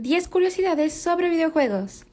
10 curiosidades sobre videojuegos.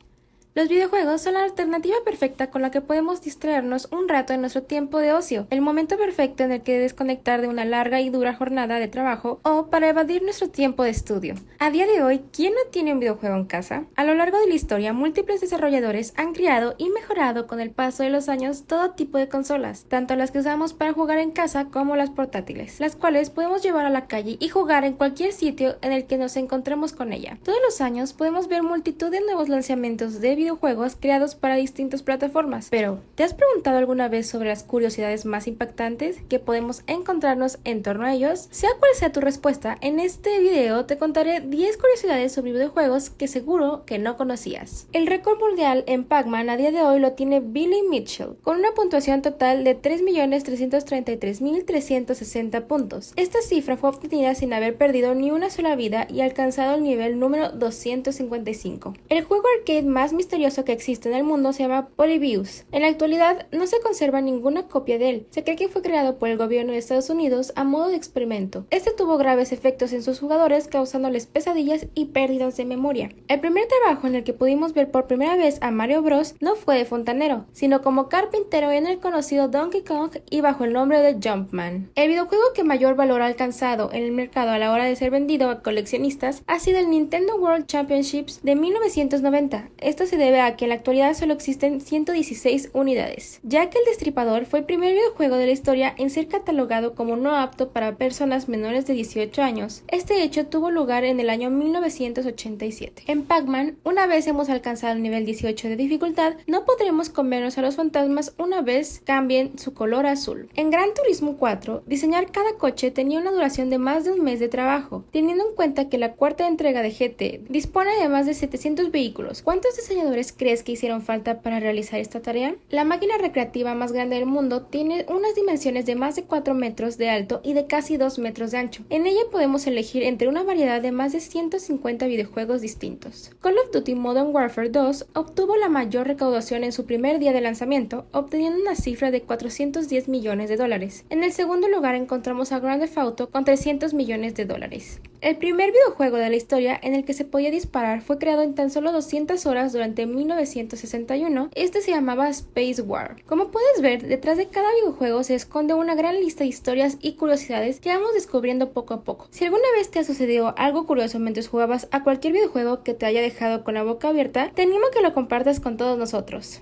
Los videojuegos son la alternativa perfecta con la que podemos distraernos un rato en nuestro tiempo de ocio, el momento perfecto en el que desconectar de una larga y dura jornada de trabajo o para evadir nuestro tiempo de estudio. A día de hoy, ¿quién no tiene un videojuego en casa? A lo largo de la historia, múltiples desarrolladores han creado y mejorado con el paso de los años todo tipo de consolas, tanto las que usamos para jugar en casa como las portátiles, las cuales podemos llevar a la calle y jugar en cualquier sitio en el que nos encontremos con ella. Todos los años podemos ver multitud de nuevos lanzamientos de videojuegos videojuegos creados para distintas plataformas. Pero, ¿te has preguntado alguna vez sobre las curiosidades más impactantes que podemos encontrarnos en torno a ellos? Sea cual sea tu respuesta, en este video te contaré 10 curiosidades sobre videojuegos que seguro que no conocías. El récord mundial en Pac-Man a día de hoy lo tiene Billy Mitchell, con una puntuación total de 3.333.360 puntos. Esta cifra fue obtenida sin haber perdido ni una sola vida y alcanzado el nivel número 255. El juego arcade más misterioso que existe en el mundo se llama Polybius. En la actualidad no se conserva ninguna copia de él. Se cree que fue creado por el gobierno de Estados Unidos a modo de experimento. Este tuvo graves efectos en sus jugadores causándoles pesadillas y pérdidas de memoria. El primer trabajo en el que pudimos ver por primera vez a Mario Bros no fue de fontanero, sino como carpintero en el conocido Donkey Kong y bajo el nombre de Jumpman. El videojuego que mayor valor ha alcanzado en el mercado a la hora de ser vendido a coleccionistas ha sido el Nintendo World Championships de 1990. Esto se debe a que en la actualidad solo existen 116 unidades, ya que el Destripador fue el primer videojuego de la historia en ser catalogado como no apto para personas menores de 18 años. Este hecho tuvo lugar en el año 1987. En Pac-Man, una vez hemos alcanzado el nivel 18 de dificultad, no podremos comernos a los fantasmas una vez cambien su color azul. En Gran Turismo 4, diseñar cada coche tenía una duración de más de un mes de trabajo, teniendo en cuenta que la cuarta entrega de GT dispone de más de 700 vehículos. ¿Cuántos diseñadores crees que hicieron falta para realizar esta tarea? La máquina recreativa más grande del mundo tiene unas dimensiones de más de 4 metros de alto y de casi 2 metros de ancho. En ella podemos elegir entre una variedad de más de 150 videojuegos distintos. Call of Duty Modern Warfare 2 obtuvo la mayor recaudación en su primer día de lanzamiento, obteniendo una cifra de 410 millones de dólares. En el segundo lugar encontramos a Grand Theft Auto con 300 millones de dólares. El primer videojuego de la historia en el que se podía disparar fue creado en tan solo 200 horas durante 1961. Este se llamaba Space War. Como puedes ver, detrás de cada videojuego se esconde una gran lista de historias y curiosidades que vamos descubriendo poco a poco. Si alguna vez te ha sucedido algo curioso mientras jugabas a cualquier videojuego que te haya dejado con la boca abierta, te animo a que lo compartas con todos nosotros.